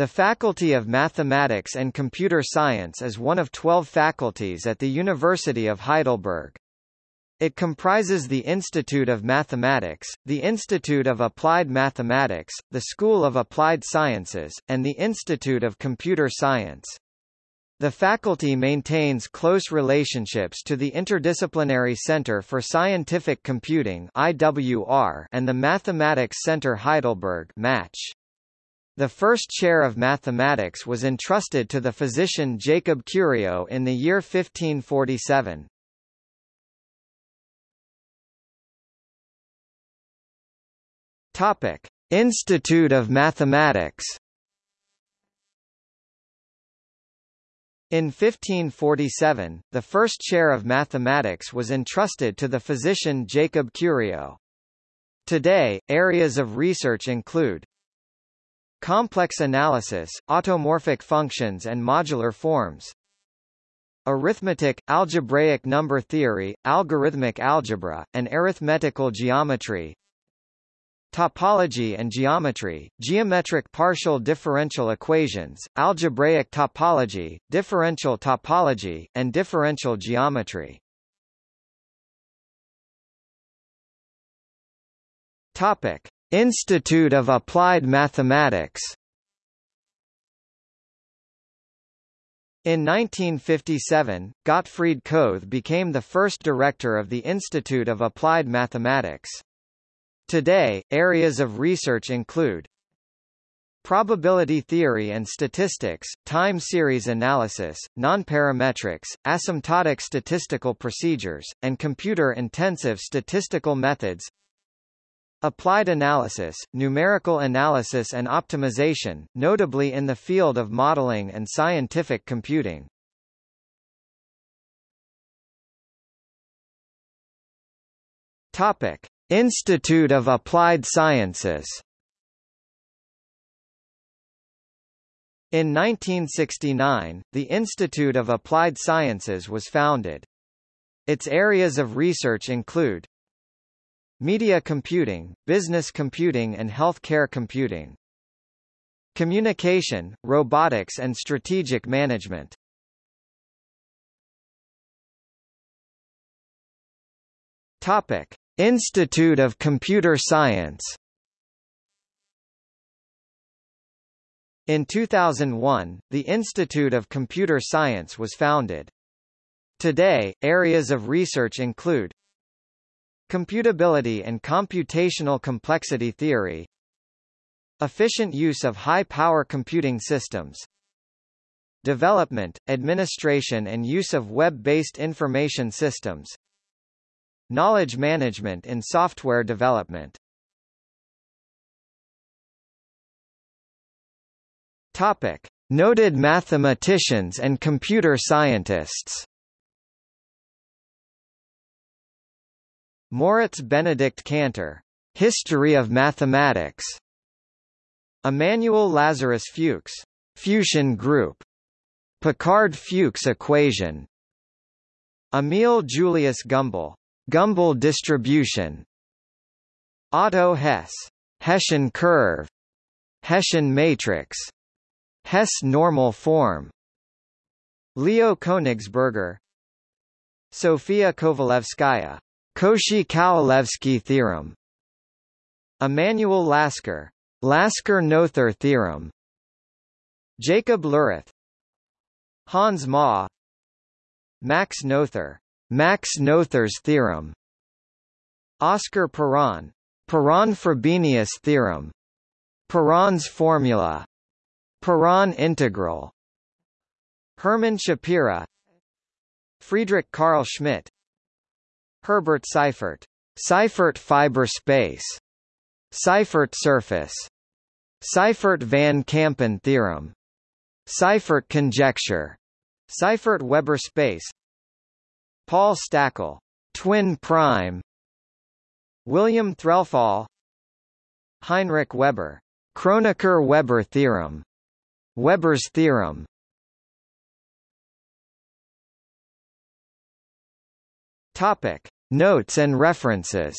The Faculty of Mathematics and Computer Science is one of 12 faculties at the University of Heidelberg. It comprises the Institute of Mathematics, the Institute of Applied Mathematics, the School of Applied Sciences, and the Institute of Computer Science. The faculty maintains close relationships to the Interdisciplinary Center for Scientific Computing (IWR) and the Mathematics Center Heidelberg (MATCH). The first chair of mathematics was entrusted to the physician Jacob Curio in the year 1547. Topic: Institute of Mathematics. In 1547, the first chair of mathematics was entrusted to the physician Jacob Curio. Today, areas of research include complex analysis, automorphic functions and modular forms, arithmetic, algebraic number theory, algorithmic algebra, and arithmetical geometry, Topology and geometry, geometric partial differential equations, algebraic topology, differential topology, and differential geometry. Topic: Institute of Applied Mathematics. In 1957, Gottfried Köthe became the first director of the Institute of Applied Mathematics. Today, areas of research include Probability theory and statistics, time series analysis, nonparametrics, asymptotic statistical procedures, and computer-intensive statistical methods Applied analysis, numerical analysis and optimization, notably in the field of modeling and scientific computing. Topic. Institute of Applied Sciences In 1969, the Institute of Applied Sciences was founded. Its areas of research include Media computing, business computing and healthcare computing Communication, robotics and strategic management Topic. Institute of Computer Science In 2001, the Institute of Computer Science was founded. Today, areas of research include Computability and computational complexity theory Efficient use of high-power computing systems Development, administration and use of web-based information systems Knowledge management in software development Topic. Noted mathematicians and computer scientists Moritz Benedict Cantor, History of Mathematics. Emmanuel Lazarus Fuchs, Fuchsian Group. Picard-Fuchs equation. Emil Julius Gumbel, Gumbel distribution Otto Hesse Hessian curve Hessian matrix Hesse normal form Leo Königsberger Sofia Kovalevskaya Cauchy-Kovalevsky theorem Emanuel Lasker Lasker-Noether theorem Jacob Lüroth Hans Maass Max Noether Max Noether's theorem Oscar Perron Perron-Frobenius theorem Perron's formula Perron integral Hermann Schapira Friedrich Carl Schmidt Herbert Seifert. Seifert fiber space. Seifert surface. Seifert van Kampen theorem. Seifert conjecture. Seifert-Weber space. Paul Stäckel, twin prime. William Threlfall, Heinrich Weber, Kronecker-Weber theorem, Weber's theorem. Topic: Notes and references.